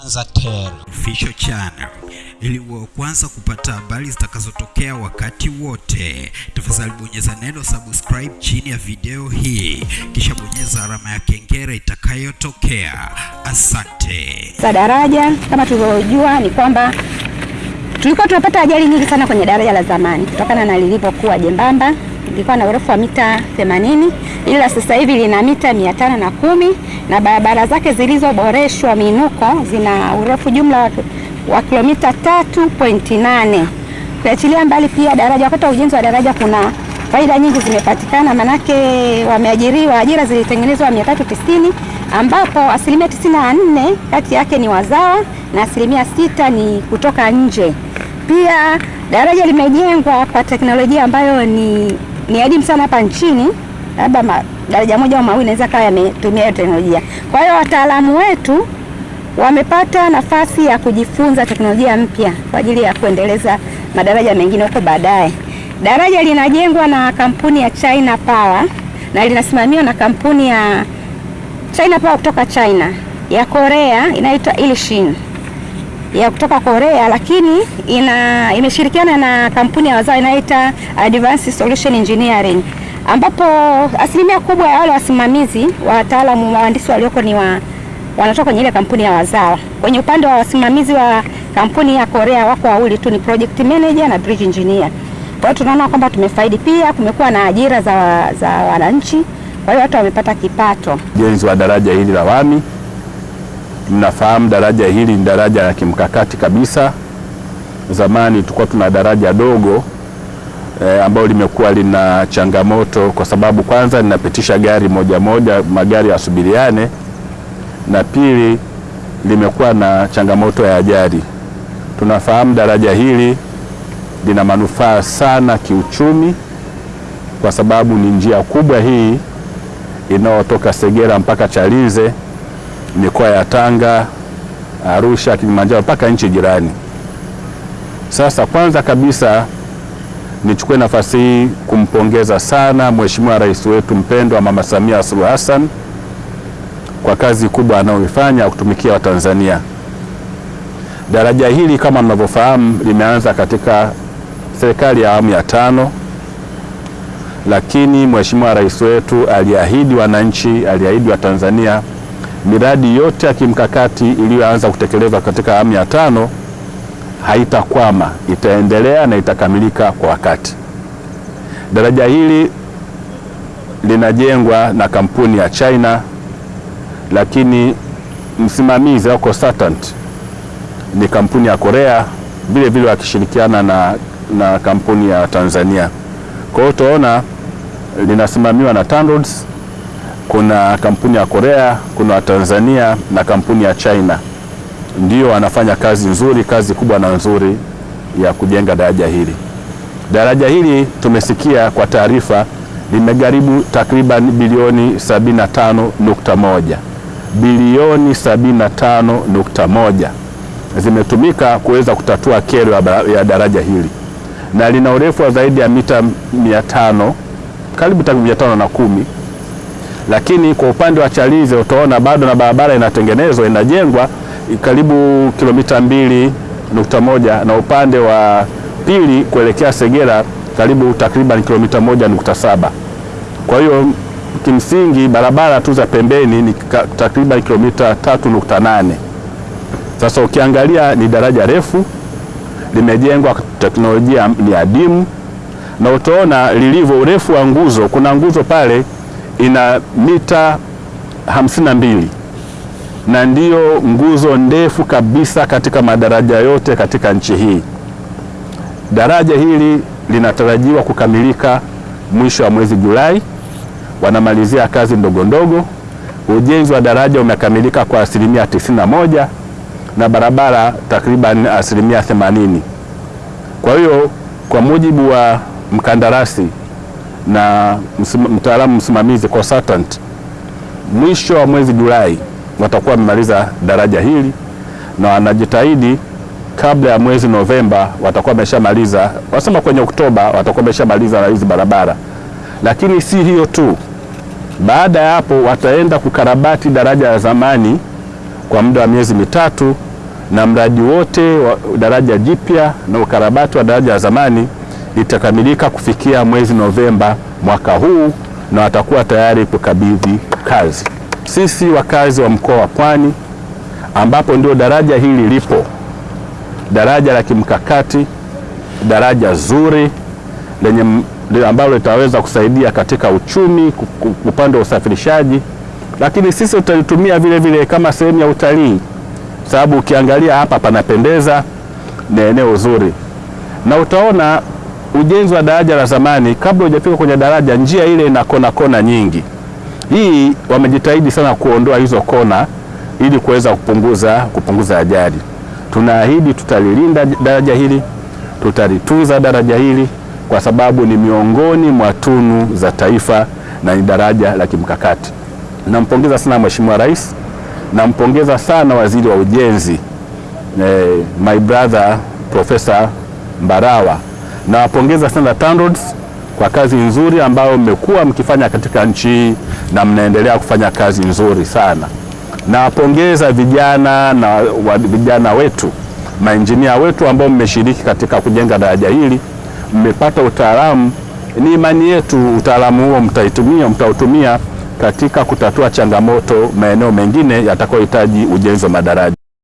Tanzatel Official Channel ili uwe kwanza kupata habari zitakazotokea wakati wote. Tafadhali bonyeza neno subscribe chini ya video hii, kisha bonyeza alama ya kengele itakayotokea. Asante. za daraja kama tulivyojua ni kwamba tulikuwa tunapata ajali nyingi sana kwenye daraja la zamani kutokana na lilivyokuwa jembamba. Lilikuwa na urefu wa mita 80 ila sasa hivi lina mita 510 na barabara zake zilizoboreshwa miinuko zina urefu jumla wa, kilomita 3.8. Ukiachilia mbali pia daraja, wakati wa ujenzi wa daraja kuna faida nyingi zimepatikana, manake wameajiriwa, ajira zilitengenezwa 390 ambapo asilimia 94 kati yake ni wazawa na asilimia sita ni kutoka nje. Pia daraja limejengwa kwa teknolojia ambayo ni, ni adimu sana hapa nchini, labda daraja moja au mawili inaweza kawa yametumia hiyo teknolojia. Kwa hiyo wataalamu wetu wamepata nafasi ya kujifunza teknolojia mpya kwa ajili ya kuendeleza madaraja mengine huko baadaye. Daraja linajengwa na kampuni ya China Power na linasimamiwa na kampuni ya China Power kutoka China, ya Korea inaitwa Ilishin ya kutoka Korea, lakini ina imeshirikiana na kampuni ya wazao inaita Advanced Solution Engineering, ambapo asilimia kubwa ya wale wasimamizi wataalamu wahandisi walioko ni wa wanatoka kwenye ile kampuni ya wazawa. Kwenye upande wa wasimamizi wa kampuni ya Korea wako wawili tu, ni project manager na bridge engineer. Kwa hiyo tunaona kwamba tumefaidi. Pia kumekuwa na ajira za, za wananchi, kwa hiyo watu wamepata kipato. ujenzi wa daraja hili la Wami. Mnafahamu daraja hili ni daraja la kimkakati kabisa. Zamani tulikuwa tuna daraja dogo e, ambalo limekuwa lina changamoto kwa sababu kwanza linapitisha gari moja moja, magari yasubiriane, na pili limekuwa na changamoto ya ajali. Tunafahamu daraja hili lina manufaa sana kiuchumi, kwa sababu ni njia kubwa hii inayotoka Segera mpaka Chalinze, mikoa ya Tanga, Arusha, Kilimanjaro mpaka nchi jirani. Sasa kwanza kabisa nichukue nafasi hii kumpongeza sana Mheshimiwa Rais wetu mpendwa Mama Samia Suluhu Hassan kwa kazi kubwa anayoifanya ya kutumikia Watanzania. Daraja hili kama mnavyofahamu limeanza katika serikali ya awamu ya tano lakini Mheshimiwa Rais wetu aliahidi wananchi, aliahidi Watanzania miradi yote ya kimkakati iliyoanza kutekelezwa katika awamu ya tano haitakwama, itaendelea na itakamilika kwa wakati. Daraja hili linajengwa na kampuni ya China, lakini msimamizi au consultant ni kampuni ya Korea, vile vile wakishirikiana na, na kampuni ya Tanzania. Kwa hiyo utaona linasimamiwa na TANROADS, kuna kampuni ya Korea, kuna wa Tanzania na kampuni ya China, ndio wanafanya kazi nzuri, kazi kubwa na nzuri ya kujenga daraja hili. Daraja hili tumesikia kwa taarifa limegharimu takriban bilioni 75.1 bilioni 75.1 zimetumika kuweza kutatua kero ya daraja hili. Na lina urefu wa zaidi ya mita 500 karibu takriban mia tano lakini kwa upande wa Chalinze utaona bado na barabara inatengenezwa inajengwa karibu kilomita mbili nukta moja na upande wa pili kuelekea Segera karibu takriban kilomita moja nukta saba. Kwa hiyo kimsingi barabara tu za pembeni ni takriban kilomita tatu nukta nane. Sasa ukiangalia ni daraja refu limejengwa teknolojia ni adimu, na utaona lilivyo urefu wa nguzo. Kuna nguzo pale ina mita hamsini na mbili na ndiyo nguzo ndefu kabisa katika madaraja yote katika nchi hii. Daraja hili linatarajiwa kukamilika mwisho wa mwezi Julai, wanamalizia kazi ndogo ndogo. Ujenzi wa daraja umekamilika kwa asilimia 91 na barabara takriban asilimia 80. Kwa hiyo kwa mujibu wa mkandarasi na mtaalamu msimamizi consultant, mwisho wa mwezi Julai watakuwa wamemaliza daraja hili na wanajitahidi kabla ya mwezi Novemba watakuwa wameshamaliza, wasema kwenye Oktoba watakuwa wameshamaliza na hizi barabara. Lakini si hiyo tu, baada ya hapo wataenda kukarabati daraja la zamani kwa muda wa miezi mitatu, na mradi wote wa daraja jipya na ukarabati wa daraja la zamani itakamilika kufikia mwezi Novemba mwaka huu na watakuwa tayari kukabidhi kazi. Sisi wakazi wa mkoa wa Pwani ambapo ndio daraja hili lipo, daraja la kimkakati, daraja zuri lenye ambalo litaweza kusaidia katika uchumi, upande wa usafirishaji, lakini sisi tutalitumia vile vile kama sehemu ya utalii, sababu ukiangalia hapa panapendeza, ni eneo zuri, na utaona ujenzi wa daraja la zamani, kabla hujafika kwenye daraja, njia ile ina kona kona nyingi. Hii wamejitahidi sana kuondoa hizo kona ili kuweza kupunguza kupunguza ajali. Tunaahidi tutalilinda daraja hili, tutalitunza daraja hili kwa sababu ni miongoni mwa tunu za taifa na ni daraja la kimkakati. Nampongeza sana Mheshimiwa Rais, nampongeza sana Waziri wa Ujenzi eh, my brother Profesa Mbarawa. Nawapongeza sana TANROADS kwa kazi nzuri ambayo mmekuwa mkifanya katika nchi hii na mnaendelea kufanya kazi nzuri sana. Nawapongeza vijana na wa, vijana wetu mainjinia wetu ambao mmeshiriki katika kujenga daraja hili, mmepata utaalamu. Ni imani yetu utaalamu huo mtaitumia, mtautumia katika kutatua changamoto maeneo mengine yatakayohitaji ujenzi wa madaraja.